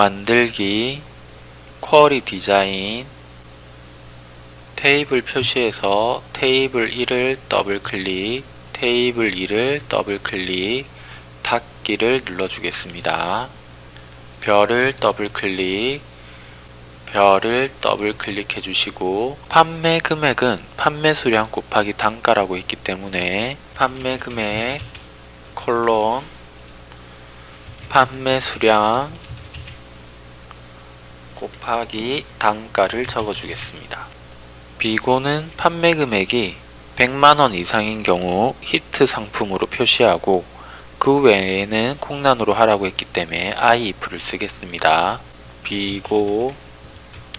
만들기, 쿼리 디자인, 테이블 표시에서 테이블 1을 더블 클릭, 테이블 2를 더블 클릭, 닫기를 눌러주겠습니다. 별을 더블 클릭, 별을 더블 클릭해 주시고 판매 금액은 판매 수량 곱하기 단가라고 있기 때문에 판매 금액 콜론 판매 수량 곱하기 단가를 적어 주겠습니다. 비고는 판매 금액이 100만원 이상인 경우 히트 상품으로 표시하고 그 외에는 콩란으로 하라고 했기 때문에 if를 쓰겠습니다. 비고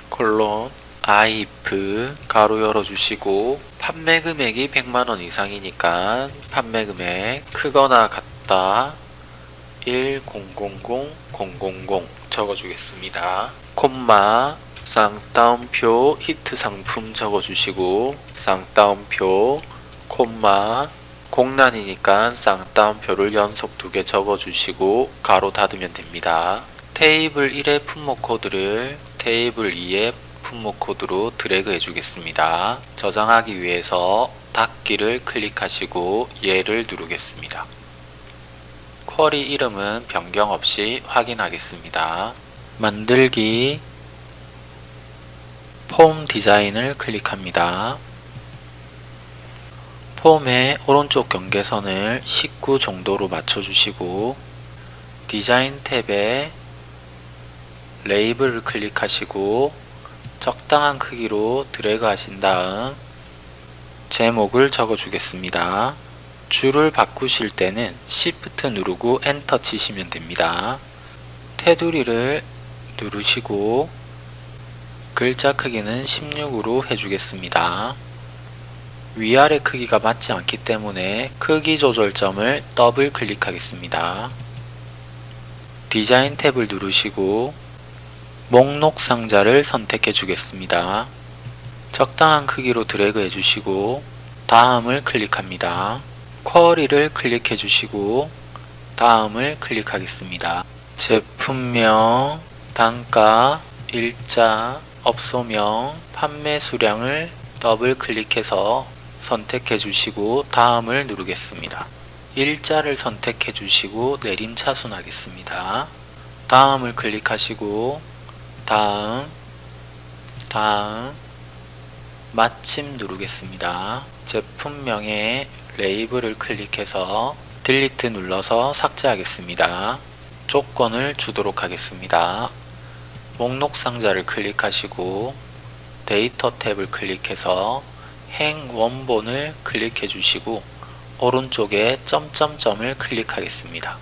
콜론 if 가로 열어주시고 판매 금액이 100만원 이상이니까 판매 금액 크거나 같다 100000 적어주겠습니다. 콤마 쌍따옴표 히트 상품 적어주시고 쌍따옴표 콤마 공란이니까 쌍따옴표를 연속 두 개 적어주시고 가로 닫으면 됩니다. 테이블 1의 품목 코드를 테이블 2의 품목 코드로 드래그 해주겠습니다. 저장하기 위해서 닫기를 클릭하시고 얘를 누르겠습니다. 쿼리 이름은 변경 없이 확인하겠습니다. 만들기 폼 디자인을 클릭합니다. 폼의 오른쪽 경계선을 19 정도로 맞춰주시고 디자인 탭에 레이블을 클릭하시고 적당한 크기로 드래그 하신 다음 제목을 적어 주겠습니다. 줄을 바꾸실 때는 Shift 누르고 엔터 치시면 됩니다. 테두리를 누르시고 글자 크기는 16으로 해주겠습니다. 위아래 크기가 맞지 않기 때문에 크기 조절점을 더블 클릭하겠습니다. 디자인 탭을 누르시고 목록 상자를 선택해 주겠습니다. 적당한 크기로 드래그 해주시고 다음을 클릭합니다. 쿼리를 클릭해 주시고 다음을 클릭하겠습니다. 제품명, 단가, 일자, 업소명, 판매 수량을 더블 클릭해서 선택해 주시고 다음을 누르겠습니다. 일자를 선택해 주시고 내림 차순 하겠습니다. 다음을 클릭하시고 다음 다음 마침 누르겠습니다. 제품명에 레이블을 클릭해서 딜리트 눌러서 삭제하겠습니다. 조건을 주도록 하겠습니다. 목록 상자를 클릭하시고 데이터 탭을 클릭해서 행 원본을 클릭해 주시고 오른쪽에 점점점을 클릭하겠습니다.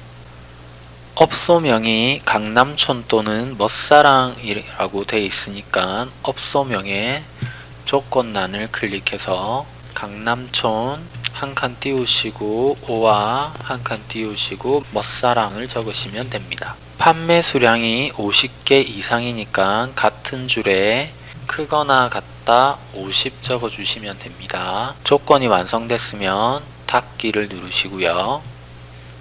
업소명이 강남촌 또는 멋사랑이라고 되어 있으니까 업소명에 조건란을 클릭해서 강남촌 한 칸 띄우시고 오와 한 칸 띄우시고 멋사랑을 적으시면 됩니다. 판매 수량이 50개 이상이니까 같은 줄에 크거나 같다 50 적어주시면 됩니다. 조건이 완성됐으면 닫기를 누르시고요.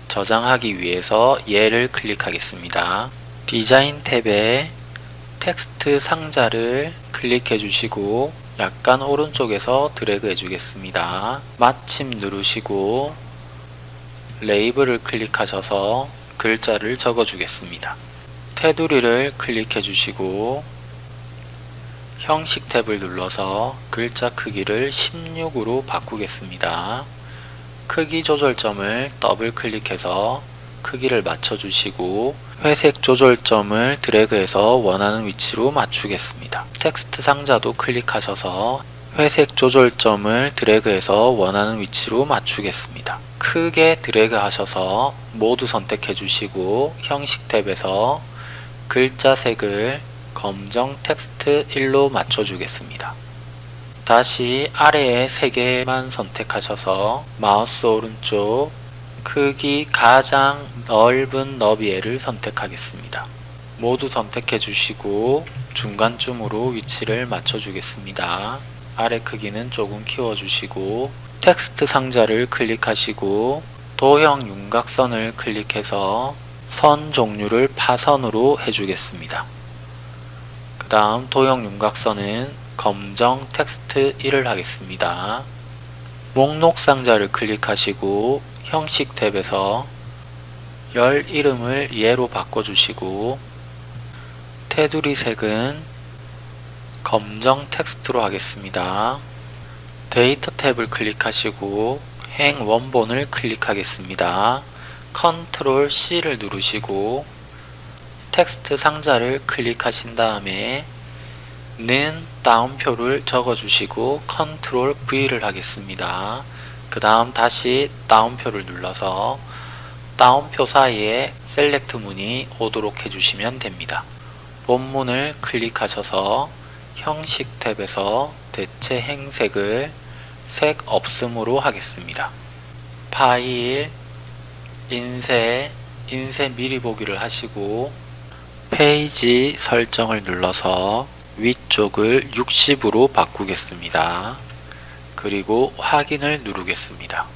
저장하기 위해서 얘를 클릭하겠습니다. 디자인 탭에 텍스트 상자를 클릭해 주시고 약간 오른쪽에서 드래그 해 주겠습니다. 마침 누르시고 레이블을 클릭하셔서 글자를 적어 주겠습니다. 테두리를 클릭해 주시고 형식 탭을 눌러서 글자 크기를 16으로 바꾸겠습니다. 크기 조절점을 더블 클릭해서 크기를 맞춰주시고 회색 조절점을 드래그해서 원하는 위치로 맞추겠습니다. 텍스트 상자도 클릭하셔서 회색 조절점을 드래그해서 원하는 위치로 맞추겠습니다. 크게 드래그 하셔서 모두 선택해 주시고 형식 탭에서 글자 색을 검정 텍스트 1로 맞춰 주겠습니다. 다시 아래에 3개만 선택하셔서 마우스 오른쪽 크기 가장 넓은 너비를 선택하겠습니다. 모두 선택해 주시고 중간쯤으로 위치를 맞춰 주겠습니다. 아래 크기는 조금 키워 주시고 텍스트 상자를 클릭하시고 도형 윤곽선을 클릭해서 선 종류를 파선으로 해주겠습니다. 그 다음 도형 윤곽선은 검정 텍스트 1을 하겠습니다. 목록 상자를 클릭하시고 형식 탭에서 열 이름을 예로 바꿔주시고 테두리 색은 검정 텍스트로 하겠습니다. 데이터 탭을 클릭하시고 행 원본을 클릭하겠습니다. 컨트롤 C를 누르시고 텍스트 상자를 클릭하신 다음에 는 다운표를 적어주시고 컨트롤 V를 하겠습니다. 그 다음 다시 따옴표를 눌러서 따옴표 사이에 SELECT 문이 오도록 해주시면 됩니다. 본문을 클릭하셔서 형식 탭에서 대체 행 색을 색 없음으로 하겠습니다. 파일, 인쇄, 인쇄 미리 보기를 하시고 페이지 설정을 눌러서 위쪽을 60으로 바꾸겠습니다. 그리고 확인을 누르겠습니다.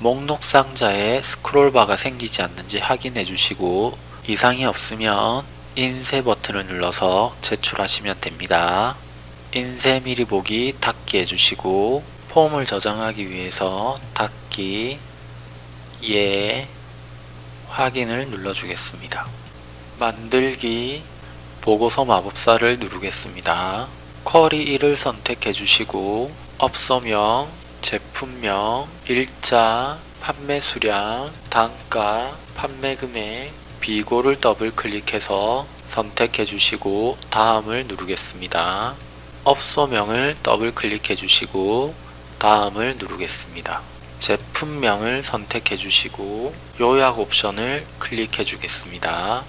목록 상자에 스크롤바가 생기지 않는지 확인해 주시고 이상이 없으면 인쇄 버튼을 눌러서 제출하시면 됩니다. 인쇄 미리 보기 닫기 해주시고 폼을 저장하기 위해서 닫기 예 확인을 눌러주겠습니다. 만들기 보고서 마법사를 누르겠습니다. 쿼리 1을 선택해 주시고 업소명, 제품명, 일자, 판매 수량, 단가, 판매 금액, 비고를 더블 클릭해서 선택해 주시고 다음을 누르겠습니다. 업소명을 더블 클릭해 주시고 다음을 누르겠습니다. 제품명을 선택해 주시고 요약 옵션을 클릭해 주겠습니다.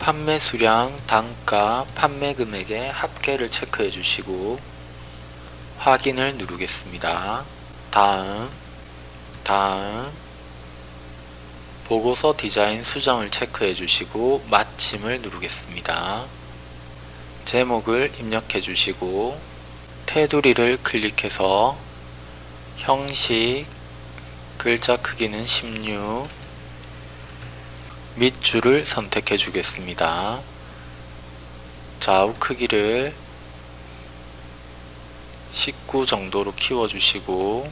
판매 수량, 단가, 판매 금액의 합계를 체크해 주시고 확인을 누르겠습니다. 다음, 다음, 보고서 디자인 수정을 체크해 주시고 마침을 누르겠습니다. 제목을 입력해 주시고 테두리를 클릭해서 형식, 글자 크기는 16, 밑줄을 선택해 주겠습니다. 좌우 크기를 19 정도로 키워주시고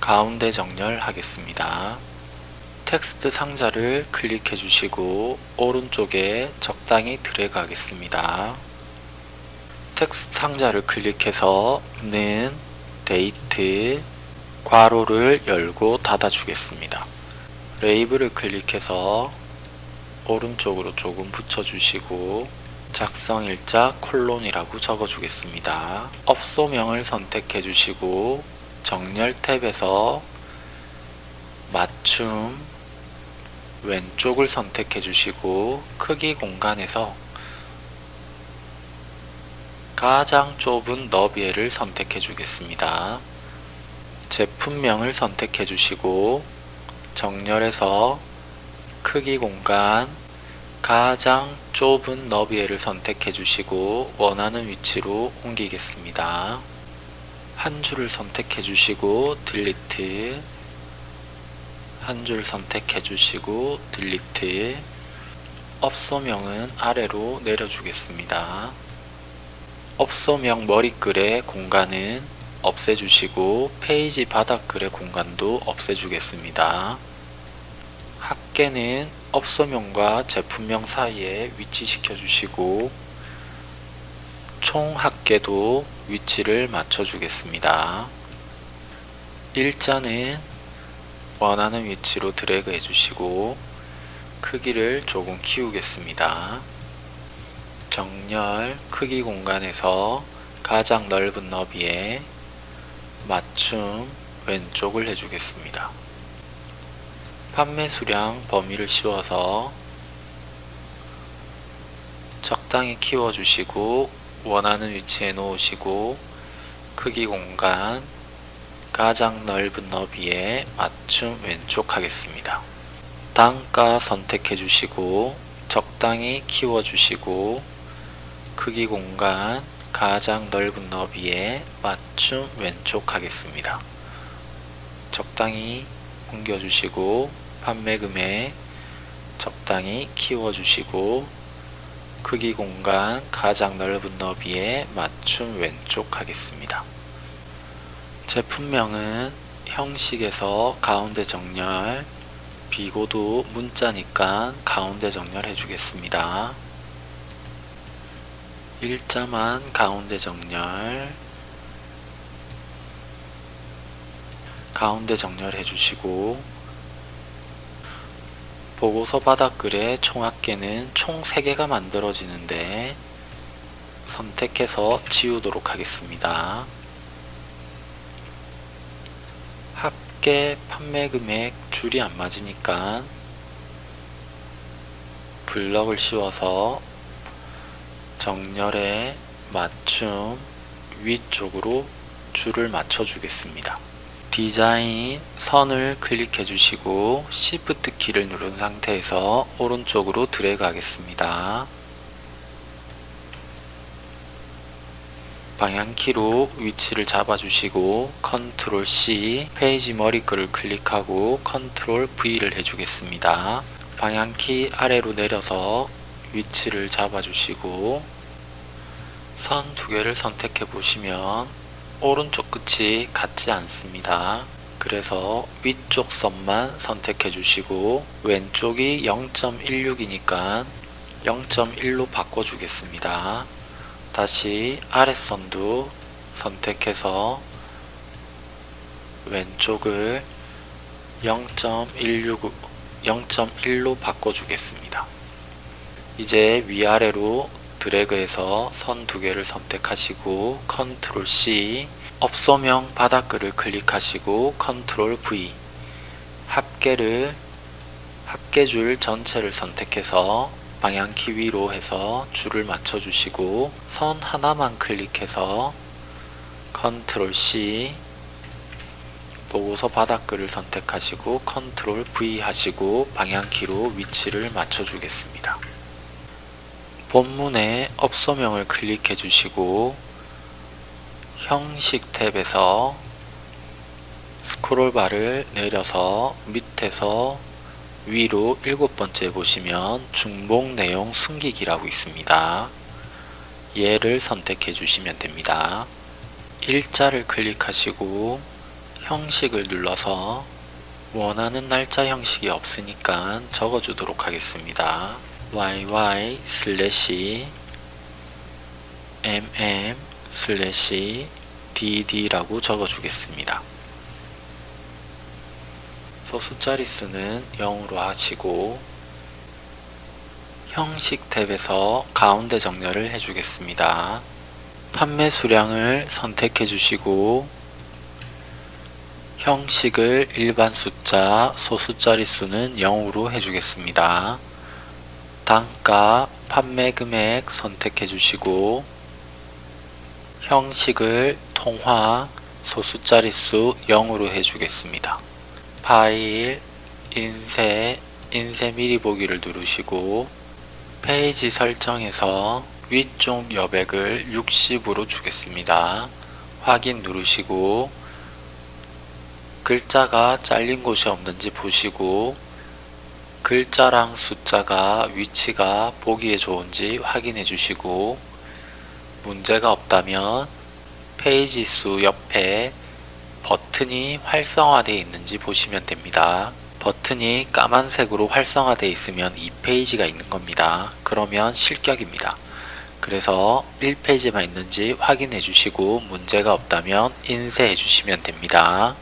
가운데 정렬하겠습니다. 텍스트 상자를 클릭해 주시고 오른쪽에 적당히 드래그 하겠습니다. 텍스트 상자를 클릭해서 는 데이트 괄호를 열고 닫아 주겠습니다. 레이블을 클릭해서 오른쪽으로 조금 붙여 주시고 작성일자 콜론이라고 적어 주겠습니다. 업소명을 선택해 주시고 정렬 탭에서 맞춤 왼쪽을 선택해 주시고 크기 공간에서 가장 좁은 너비를 선택해 주겠습니다. 제품명을 선택해 주시고 정렬해서 크기 공간 가장 좁은 너비를 선택해 주시고 원하는 위치로 옮기겠습니다. 한 줄을 선택해 주시고 Delete 한 줄 선택해 주시고 Delete 업소명은 아래로 내려주겠습니다. 업소명 머리글의 공간은 없애주시고 페이지 바닥글의 공간도 없애주겠습니다. 합계는 업소명과 제품명 사이에 위치시켜 주시고 총 합계도 위치를 맞춰 주겠습니다. 일자는 원하는 위치로 드래그 해주시고 크기를 조금 키우겠습니다. 정렬 크기 공간에서 가장 넓은 너비에 맞춤 왼쪽을 해주겠습니다. 판매 수량 범위를 씌워서 적당히 키워주시고 원하는 위치에 놓으시고 크기 공간 가장 넓은 너비에 맞춤 왼쪽 하겠습니다. 단가 선택해 주시고 적당히 키워 주시고 크기 공간 가장 넓은 너비에 맞춤 왼쪽 하겠습니다. 적당히 옮겨 주시고 판매 금액 적당히 키워 주시고 크기 공간 가장 넓은 너비에 맞춤 왼쪽 하겠습니다. 제품명은 형식에서 가운데 정렬 비고도 문자니까 가운데 정렬 해주겠습니다. 일자만 가운데 정렬 가운데 정렬 해 주시고 보고서 바닥글의 총합계는 총 3개가 만들어지는데 선택해서 지우도록 하겠습니다. 합계 판매 금액 줄이 안 맞으니까 블럭을 씌워서 정렬에 맞춤 위쪽으로 줄을 맞춰 주겠습니다. 디자인 선을 클릭해 주시고 Shift 키를 누른 상태에서 오른쪽으로 드래그 하겠습니다. 방향키로 위치를 잡아주시고 Control C 페이지 머리글을 클릭하고 컨트롤 V를 해주겠습니다. 방향키 아래로 내려서 위치를 잡아주시고 선 두 개를 선택해 보시면 오른쪽 끝이 같지 않습니다. 그래서 위쪽 선만 선택해 주시고 왼쪽이 0.16이니까 0.1로 바꿔 주겠습니다. 다시 아랫선도 선택해서 왼쪽을 0.16 0.1로 바꿔주겠습니다. 이제 위아래로 드래그해서 선 두 개를 선택하시고 Control C 업소명 바닥글을 클릭하시고 Control V 합계를 합계줄 전체를 선택해서 방향 키 위로 해서 줄을 맞춰 주시고 선 하나만 클릭해서 Control C 보고서 바닥글을 선택하시고 Control V 하시고 방향키로 위치를 맞춰 주겠습니다. 본문의 업소명을 클릭해 주시고 형식 탭에서 스크롤바를 내려서 밑에서 위로 일곱 번째 보시면 중복 내용 숨기기라고 있습니다. 얘를 선택해 주시면 됩니다. 일자를 클릭하시고 형식을 눌러서 원하는 날짜 형식이 없으니까 적어주도록 하겠습니다. yy 슬래시 mm 슬래시 dd라고 적어주겠습니다. 소수 자릿수는 0으로 하시고 형식 탭에서 가운데 정렬을 해주겠습니다. 판매 수량을 선택해 주시고 형식을 일반 숫자, 소수 자릿수는 0으로 해주겠습니다. 단가, 판매 금액 선택해 주시고 형식을 통화, 소수 자릿수 0으로 해주겠습니다. 파일, 인쇄, 인쇄 미리 보기를 누르시고 페이지 설정에서 위쪽 여백을 60으로 주겠습니다. 확인 누르시고 글자가 잘린 곳이 없는지 보시고 글자랑 숫자가 위치가 보기에 좋은지 확인해 주시고 문제가 없다면 페이지 수 옆에 버튼이 활성화되어 있는지 보시면 됩니다. 버튼이 까만색으로 활성화되어 있으면 2페이지가 있는 겁니다. 그러면 실격입니다. 그래서 1페이지만 있는지 확인해 주시고 문제가 없다면 인쇄해 주시면 됩니다.